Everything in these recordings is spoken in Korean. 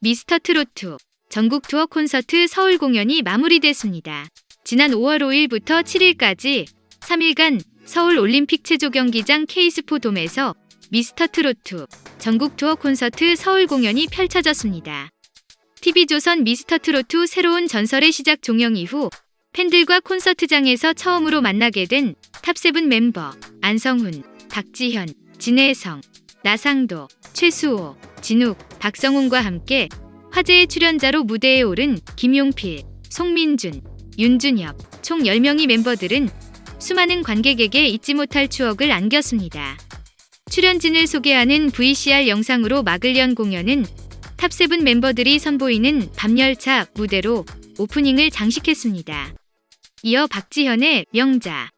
미스터 트로트 전국 투어 콘서트 서울 공연이 마무리됐습니다. 지난 5월 5일부터 7일까지 3일간 서울 올림픽 체조 경기장 KSPO 돔에서 미스터 트로트 전국 투어 콘서트 서울 공연이 펼쳐졌습니다. TV조선 미스터 트로트 새로운 전설의 시작 종영 이후 팬들과 콘서트장에서 처음으로 만나게 된 Top Seven 멤버 안성훈, 박지현, 진혜성, 나상도, 최수호, 진욱, 박성훈과 함께 화제의 출연자로 무대에 오른 김용필, 송민준, 윤준엽 총 10명의 멤버들은 수많은 관객에게 잊지 못할 추억을 안겼습니다. 출연진을 소개하는 VCR 영상으로 막을 연 공연은 탑세븐 멤버들이 선보이는 밤열차 무대로 오프닝을 장식했습니다. 이어 박지현의 명자,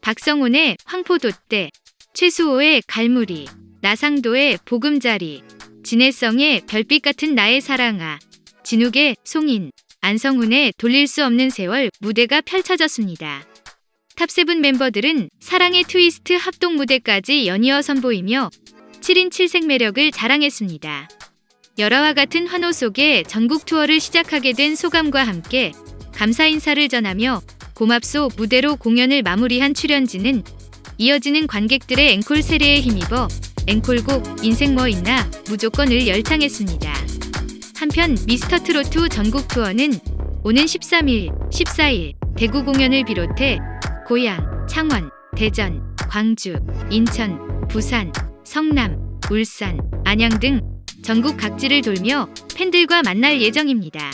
박성온의 황포돛대, 최수호의 갈무리, 나상도의 보금자리, 진해성의 별빛 같은 나의 사랑아, 진욱의 송인, 안성훈의 돌릴 수 없는 세월 무대가 펼쳐졌습니다. Top Seven 멤버들은 사랑의 트위스트 합동 무대까지 연이어 선보이며 7인 7색 매력을 자랑했습니다. 열화와 같은 환호 속에 전국 투어를 시작하게 된 소감과 함께 감사 인사를 전하며 고맙소 무대로 공연을 마무리한 출연진은 이어지는 관객들의 앵콜 세례에 힘입어 앵콜곡 인생 뭐 있나 무조건을 열창했습니다. 한편 미스터 트로트 전국 투어는 오는 13일, 14일 대구 공연을 비롯해 고양, 창원, 대전, 광주, 인천, 부산, 성남, 울산, 안양 등 전국 각지를 돌며 팬들과 만날 예정입니다.